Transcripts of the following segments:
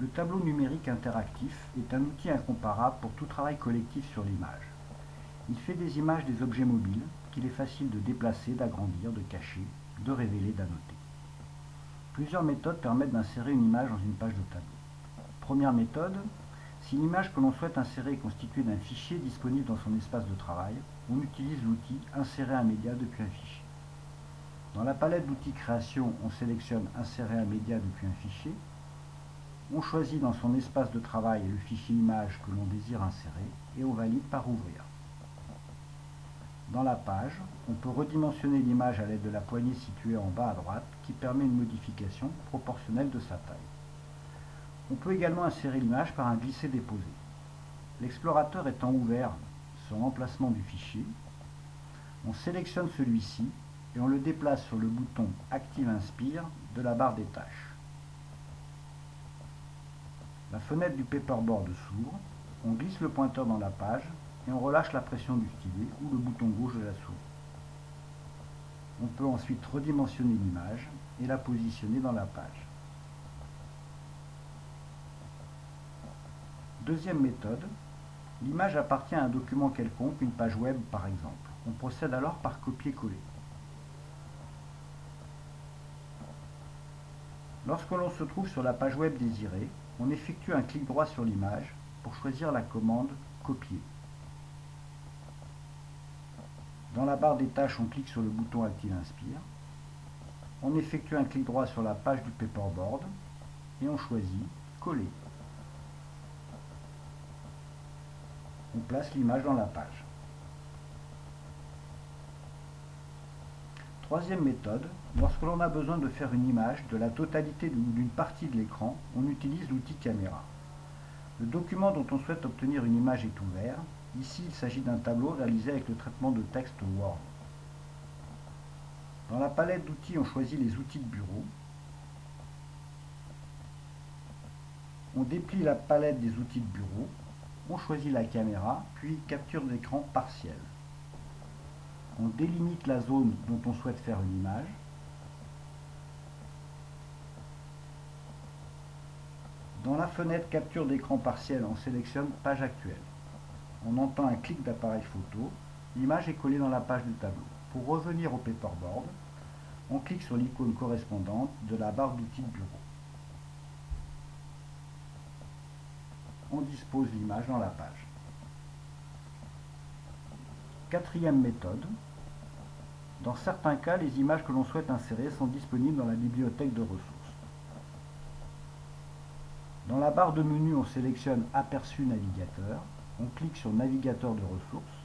Le tableau numérique interactif est un outil incomparable pour tout travail collectif sur l'image. Il fait des images des objets mobiles qu'il est facile de déplacer, d'agrandir, de cacher, de révéler, d'annoter. Plusieurs méthodes permettent d'insérer une image dans une page de tableau. Première méthode, si l'image que l'on souhaite insérer est constituée d'un fichier disponible dans son espace de travail, on utilise l'outil Insérer un média depuis un fichier. Dans la palette d'outils création, on sélectionne Insérer un média depuis un fichier on choisit dans son espace de travail le fichier image que l'on désire insérer et on valide par ouvrir. Dans la page, on peut redimensionner l'image à l'aide de la poignée située en bas à droite qui permet une modification proportionnelle de sa taille. On peut également insérer l'image par un glisser-déposer. L'explorateur étant ouvert sur l'emplacement du fichier, on sélectionne celui-ci et on le déplace sur le bouton Active Inspire de la barre des tâches. La fenêtre du paperboard s'ouvre, on glisse le pointeur dans la page et on relâche la pression du stylet ou le bouton gauche de la souris. On peut ensuite redimensionner l'image et la positionner dans la page. Deuxième méthode, l'image appartient à un document quelconque, une page web par exemple. On procède alors par copier-coller. Lorsque l'on se trouve sur la page web désirée, on effectue un clic droit sur l'image pour choisir la commande Copier. Dans la barre des tâches, on clique sur le bouton Active Inspire. On effectue un clic droit sur la page du paperboard et on choisit Coller. On place l'image dans la page. Troisième méthode, lorsque l'on a besoin de faire une image de la totalité d'une partie de l'écran, on utilise l'outil caméra. Le document dont on souhaite obtenir une image est ouvert. Ici, il s'agit d'un tableau réalisé avec le traitement de texte Word. Dans la palette d'outils, on choisit les outils de bureau. On déplie la palette des outils de bureau. On choisit la caméra, puis capture d'écran partielle on délimite la zone dont on souhaite faire une image. Dans la fenêtre capture d'écran partiel, on sélectionne page actuelle. On entend un clic d'appareil photo, l'image est collée dans la page du tableau. Pour revenir au paperboard, on clique sur l'icône correspondante de la barre d'outils bureau. On dispose l'image dans la page. Quatrième méthode, dans certains cas, les images que l'on souhaite insérer sont disponibles dans la bibliothèque de ressources. Dans la barre de menu, on sélectionne Aperçu navigateur, on clique sur Navigateur de ressources,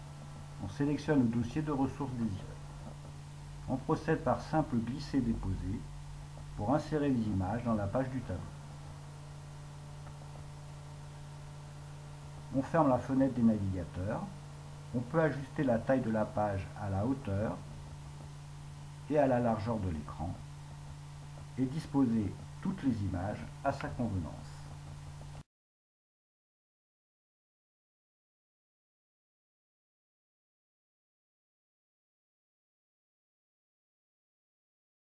on sélectionne le dossier de ressources désiré. On procède par simple glisser-déposer pour insérer les images dans la page du tableau. On ferme la fenêtre des navigateurs on peut ajuster la taille de la page à la hauteur et à la largeur de l'écran et disposer toutes les images à sa convenance.